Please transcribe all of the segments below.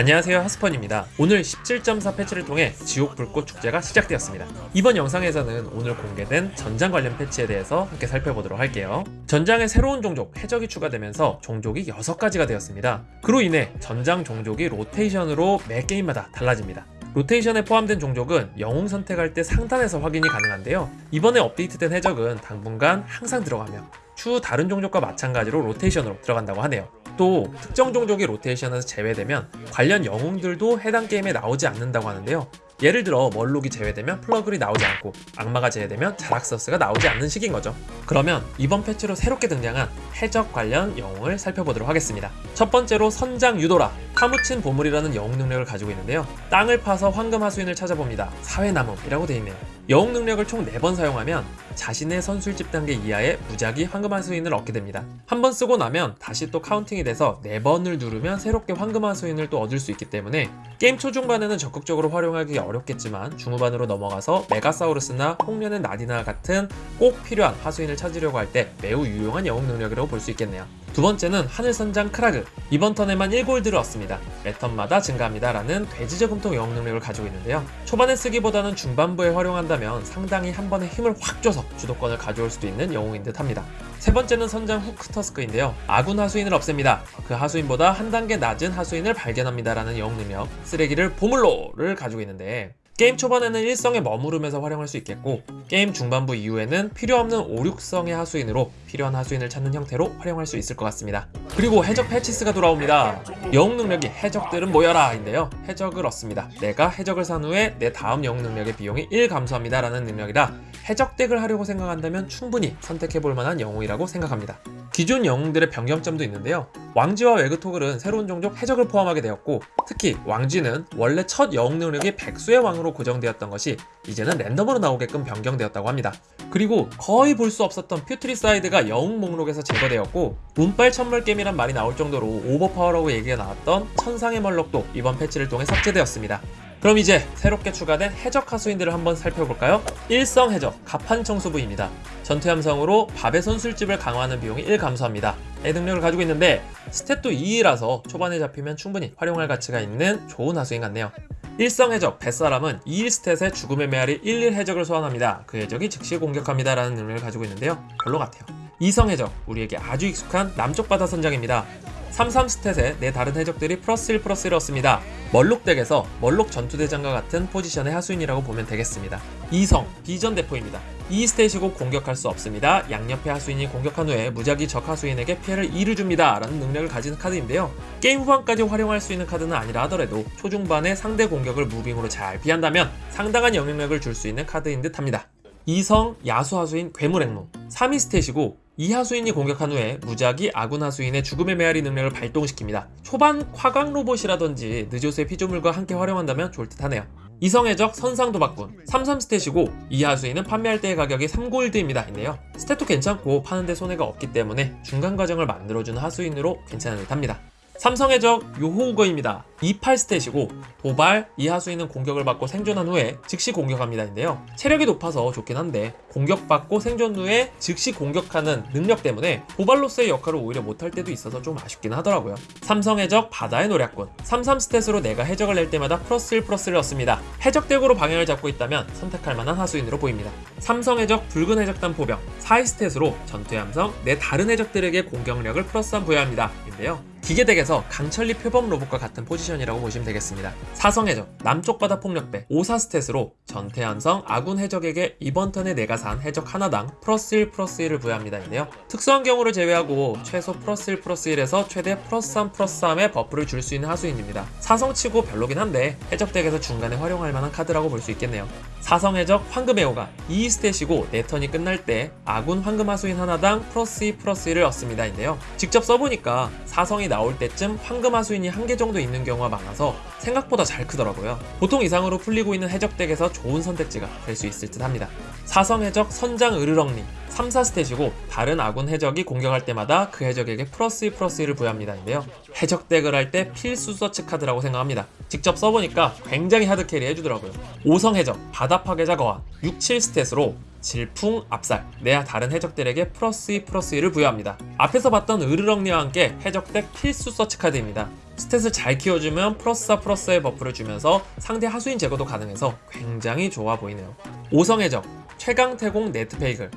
안녕하세요 하스펀입니다. 오늘 17.4 패치를 통해 지옥 불꽃 축제가 시작되었습니다. 이번 영상에서는 오늘 공개된 전장 관련 패치에 대해서 함께 살펴보도록 할게요. 전장에 새로운 종족 해적이 추가되면서 종족이 6가지가 되었습니다. 그로 인해 전장 종족이 로테이션으로 매 게임마다 달라집니다. 로테이션에 포함된 종족은 영웅 선택할 때 상단에서 확인이 가능한데요. 이번에 업데이트된 해적은 당분간 항상 들어가며 추후 다른 종족과 마찬가지로 로테이션으로 들어간다고 하네요 또 특정 종족이 로테이션에서 제외되면 관련 영웅들도 해당 게임에 나오지 않는다고 하는데요. 예를 들어 멀록이 제외되면 플러글이 나오지 않고 악마가 제외되면 자락서스가 나오지 않는 식인 거죠. 그러면 이번 패치로 새롭게 등장한 해적 관련 영웅을 살펴보도록 하겠습니다. 첫 번째로 선장 유도라 파묻힌 보물이라는 영웅 능력을 가지고 있는데요. 땅을 파서 황금 하수인을 찾아봅니다. 4회 남음이라고 되어 있네요. 영웅 능력을 총 4번 사용하면 자신의 선술집 단계 이하의 무작위 황금 하수인을 얻게 됩니다. 한 번 쓰고 나면 다시 또 counting이 돼서 4번을 누르면 새롭게 황금 하수인을 또 얻을 수 있기 때문에 게임 초중반에는 적극적으로 활용하기 어렵겠지만 중후반으로 넘어가서 메가사우루스나 홍련의 나디나 같은 꼭 필요한 하수인을 찾으려고 할 때 매우 유용한 영웅 능력이라고 볼 수 있겠네요. 두 번째는 하늘선장 크라그. 이번 턴에만 1골드를 얻습니다. 매 턴마다 증가합니다 라는 돼지저금통 영웅 능력을 가지고 있는데요. 초반에 쓰기보다는 중반부에 활용한다면 상당히 한 번에 힘을 확 줘서 주도권을 가져올 수도 있는 영웅인 듯 합니다. 세 번째는 선장 후크터스크인데요. 아군 하수인을 없앱니다. 그 하수인보다 한 단계 낮은 하수인을 발견합니다 라는 영웅 능력 쓰레기를 보물로를 가지고 있는데 게임 초반에는 1성에 머무르면서 활용할 수 있겠고 게임 중반부 이후에는 필요없는 5, 6성의 하수인으로 필요한 하수인을 찾는 형태로 활용할 수 있을 것 같습니다. 그리고 해적 패치스가 돌아옵니다. 영웅 능력이 해적들은 모여라 인데요. 해적을 얻습니다. 내가 해적을 산 후에 내 다음 영웅 능력의 비용이 1 감소합니다 라는 능력이라 해적 deck을 하려고 생각한다면 충분히 선택해볼 만한 영웅이라고 생각합니다. 기존 영웅들의 변경점도 있는데요. 왕쥐와 왜그토글은 새로운 종족 해적을 포함하게 되었고 특히 왕쥐는 원래 첫 영웅 능력이 백수의 왕으로 고정되었던 것이 이제는 랜덤으로 나오게끔 변경되었다고 합니다. 그리고 거의 볼 수 없었던 퓨트리사이드가 영웅 목록에서 제거되었고 운빨 천물겜이란 말이 나올 정도로 overpower라고 얘기가 나왔던 천상의 멀록도 이번 패치를 통해 삭제되었습니다. 그럼 이제 새롭게 추가된 해적 하수인들을 한번 살펴볼까요? 일성 해적 가판 청소부입니다. 전투 함성으로 밥의 선술집을 강화하는 비용이 1 감소합니다. 의 능력을 가지고 있는데 스탯도 2라서 초반에 잡히면 충분히 활용할 가치가 있는 좋은 하수인 같네요. 일성 해적 뱃사람은 2일 stat에 죽음의 메아리 11 해적을 소환합니다. 그 해적이 즉시 공격합니다 라는 능력을 가지고 있는데요. 별로 같아요. 이성 해적 우리에게 아주 익숙한 남쪽 바다 선장입니다. 33 stat에 내 다른 해적들이 플러스 1 플러스 1을 얻습니다. 멀록 deck에서 멀록 전투대장과 같은 포지션의 하수인이라고 보면 되겠습니다. 이성, 비전 대포입니다. 이 stat이고 공격할 수 없습니다. 양옆의 하수인이 공격한 후에 무작위 적 하수인에게 피해를 2를 줍니다. 라는 능력을 가진 카드인데요. 게임 후반까지 활용할 수 있는 카드는 아니라 하더라도 초중반에 상대 공격을 moving으로 잘 피한다면 상당한 영향력을 줄 수 있는 카드인 듯 합니다. 이성, 야수 하수인 괴물 앵무 3위 stat이고 이 하수인이 공격한 후에 무작위 아군 하수인의 죽음의 메아리 능력을 발동시킵니다. 초반 화강 로봇이라든지 느조스의 피조물과 함께 활용한다면 좋을 듯 하네요. 이성애적 선상도박꾼 33스탯이고 이 하수인은 판매할 때의 가격이 3골드입니다 인데요 스탯도 괜찮고 파는데 손해가 없기 때문에 중간 과정을 만들어주는 하수인으로 괜찮은 듯 합니다 삼성의 적 요호우거입니다. 28스탯이고 도발, 이하수인은 공격을 받고 생존한 후에 즉시 공격합니다인데요. 체력이 높아서 좋긴 한데 공격받고 생존 후에 즉시 공격하는 능력 때문에 도발로서의 역할을 오히려 못할 때도 있어서 좀 아쉽긴 하더라고요. 삼성 해적 바다의 노략꾼 33stat으로 내가 해적을 낼 때마다 플러스 1 플러스를 얻습니다. 해적deck으로 방향을 잡고 있다면 선택할 만한 하수인으로 보입니다. 삼성 해적 붉은 해적단 포병 4stat으로 전투의 함성 내 다른 해적들에게 공격력을 플러스 3 부여합니다. 인데요. 기계deck에서 강철니 표범 로봇과 같은 포지션이라고 보시면 되겠습니다. 사성해적, 남쪽 바다 폭력배, 5사 stat으로 전투의 함성 아군 해적에게 이번 턴에 내가 산 해적 하나당 플러스 1 플러스 1을 부여합니다 인데요. 특수한 경우를 제외하고 최소 플러스 1 플러스 1에서 최대 플러스 3 플러스 3의 buff를 줄 수 있는 하수인입니다. 사성치고 별로긴 한데 해적deck에서 중간에 활용할 만한 카드라고 볼 수 있겠네요. 사성해적 황금애호가 2 stat이고 내 턴이 끝날 때 아군 황금 하수인 하나당 플러스 2 플러스 1을 얻습니다 인데요. 직접 써보니까 사성이 나올 때쯤 황금 하수인이 한 개 정도 있는 경우가 많아서 생각보다 잘 크더라고요. 보통 이상으로 풀리고 있는 해적deck에서 좋은 선택지가 될 수 있을 듯 합니다. 사성 해적 선장 으르렁니 3, 4stat이고 다른 아군 해적이 공격할 때마다 그 해적에게 플러스 2 플러스 1을 부여합니다인데요. 해적 deck을 할 때 필수 search 카드라고 생각합니다. 직접 써보니까 굉장히 hard carry 해주더라고요. 5성 해적, 바다 파괴자 거한, 6, 7 stat으로 질풍, 압살, 내 다른 해적들에게 플러스 2 플러스 1을 부여합니다. 앞에서 봤던 으르렁니와 함께 해적deck 필수 search 카드입니다. stat을 잘 키워주면 플러스 4 플러스의 buff를 주면서 상대 하수인 제거도 가능해서 굉장히 좋아 보이네요. 5성 해적, 최강 태공 네트페이글,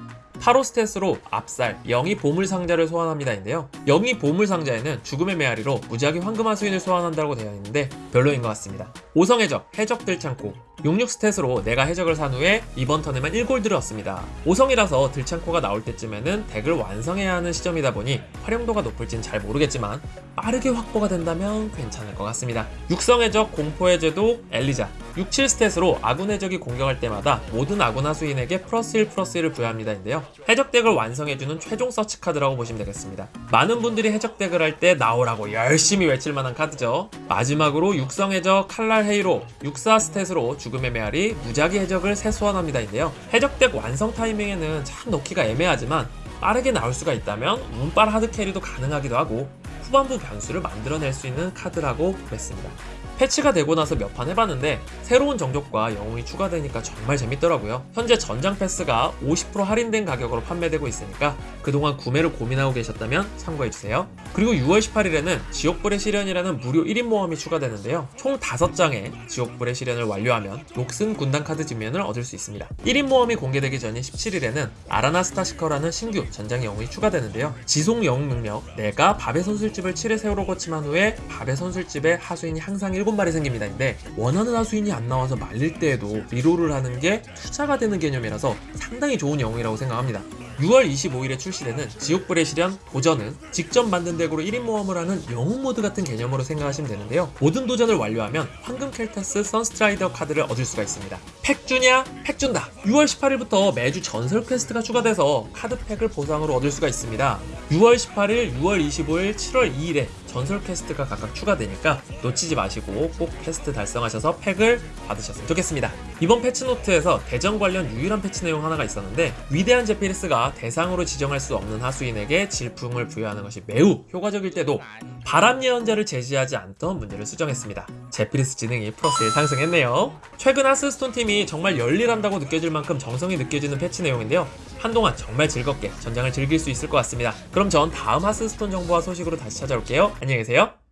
8오 stat으로 압살, 영이 보물 상자를 소환합니다인데요. 영이 보물 상자에는 죽음의 메아리로 무작위 황금 하수인을 소환한다고 되어 있는데 별로인 것 같습니다. 5성 해적, 해적 들창코, 66 stat으로 내가 해적을 산 후에 이번 턴에만 1골드를 얻습니다. 5성이라서 들창코가 나올 때쯤에는 deck을 완성해야 하는 시점이다 보니 활용도가 높을진 잘 모르겠지만 빠르게 확보가 된다면 괜찮을 것 같습니다. 6성 해적, 공포해 제독 엘리자, 67 stat으로 아군 해적이 공격할 때마다 모든 아군 하수인에게 플러스 1 플러스 1을 부여합니다인데요. 해적 deck을 완성해주는 최종 search 카드라고 보시면 되겠습니다. 많은 분들이 해적 deck을 할 때 나오라고 열심히 외칠 만한 카드죠. 마지막으로 육성 해적 칼날 헤이로 64 stat으로 죽음의 메아리 무작위 해적을 셋 소환합니다인데요. 해적 deck 완성 타이밍에는 참 넣기가 애매하지만 빠르게 나올 수가 있다면 운빨 hard carry도 가능하기도 하고 후반부 변수를 만들어낼 수 있는 카드라고 보겠습니다. 패치가 되고 나서 몇 판 해봤는데 새로운 종족과 영웅이 추가되니까 정말 재밌더라고요. 현재 전장 패스가 50% 할인된 가격으로 판매되고 있으니까 그동안 구매를 고민하고 계셨다면 참고해주세요. 그리고 6월 18일에는 지옥불의 시련이라는 무료 1인 모험이 추가되는데요. 총 5장의 지옥불의 시련을 완료하면 녹슨 군단 카드 뒷면을 얻을 수 있습니다. 1인 모험이 공개되기 전인 17일에는 아라나 스타시커라는 신규 전장 영웅이 추가되는데요. 지속 영웅 능력 내가 밥의 선술집을 7회 새로 고침한 후에 밥의 선술집에 하수인이 항상 7 마리 생깁니다인데 원하는 하수인이 안 나와서 말릴 때에도 reroll을 하는 게 투자가 되는 개념이라서 상당히 좋은 영웅이라고 생각합니다. 6월 25일에 출시되는 지옥불의 시련 도전은 직접 만든 deck으로 1인 모험을 하는 영웅 모드 같은 개념으로 생각하시면 되는데요. 모든 도전을 완료하면 황금 켈타스 선스트라이더 카드를 얻을 수가 있습니다. 팩 주냐? 팩 준다! 6월 18일부터 매주 전설 quest가 추가돼서 카드팩을 보상으로 얻을 수가 있습니다. 6월 18일, 6월 25일, 7월 2일에 전설 quest가 각각 추가되니까 놓치지 마시고 꼭 퀘스트 달성하셔서 팩을 받으셨으면 좋겠습니다. 이번 패치노트에서 대전 관련 유일한 패치 내용 하나가 있었는데 위대한 제피리스가 대상으로 지정할 수 없는 하수인에게 질풍을 부여하는 것이 매우 효과적일 때도 바람 예언자를 제시하지 않던 문제를 수정했습니다. 제피리스 지능이 플러스 1 상승했네요. 최근 하스스톤 팀이 정말 열일한다고 느껴질 만큼 정성이 느껴지는 패치 내용인데요. 한동안 정말 즐겁게 전장을 즐길 수 있을 것 같습니다. 그럼 전 다음 하스스톤 정보와 소식으로 다시 찾아올게요. 안녕히 계세요.